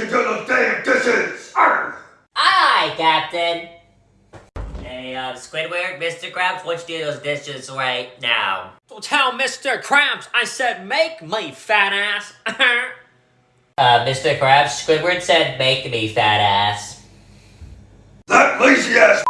to do damn dishes! Aye, Captain! Hey, uh, Squidward, Mr. Krabs, wants you do those dishes right now? Don't tell Mr. Krabs I said make me, fat ass! uh, Mr. Krabs, Squidward said make me, fat ass. That lazy ass